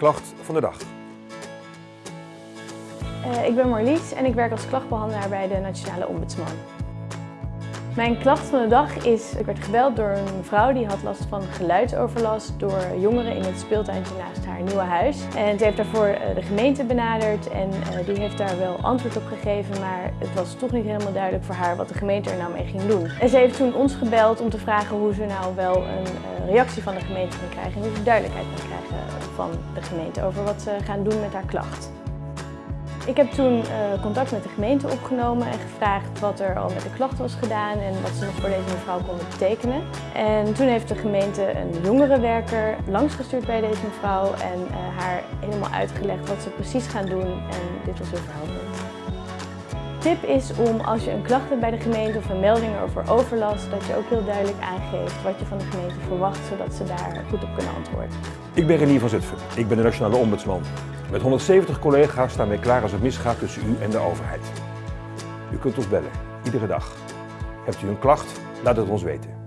klacht van de dag. Uh, ik ben Marlies en ik werk als klachtbehandelaar bij de Nationale Ombudsman. Mijn klacht van de dag is, ik werd gebeld door een vrouw die had last van geluidsoverlast door jongeren in het speeltuintje naast haar nieuwe huis. En ze heeft daarvoor eh, de gemeente benaderd en eh, die heeft daar wel antwoord op gegeven, maar het was toch niet helemaal duidelijk voor haar wat de gemeente er nou mee ging doen. En ze heeft toen ons gebeld om te vragen hoe ze nou wel een reactie van de gemeente kan krijgen en hoe ze duidelijkheid kan krijgen van de gemeente over wat ze gaan doen met haar klacht. Ik heb toen uh, contact met de gemeente opgenomen en gevraagd wat er al met de klacht was gedaan en wat ze nog voor deze mevrouw konden betekenen. En toen heeft de gemeente een jongerenwerker langsgestuurd bij deze mevrouw en uh, haar helemaal uitgelegd wat ze precies gaan doen en dit was heel verhelderend. Tip is om als je een klacht hebt bij de gemeente of een melding over overlast, dat je ook heel duidelijk aangeeft wat je van de gemeente verwacht, zodat ze daar goed op kunnen antwoorden. Ik ben Renier van Zutphen. Ik ben de Nationale Ombudsman. Met 170 collega's staan wij klaar als het misgaat tussen u en de overheid. U kunt ons bellen, iedere dag. Hebt u een klacht? Laat het ons weten.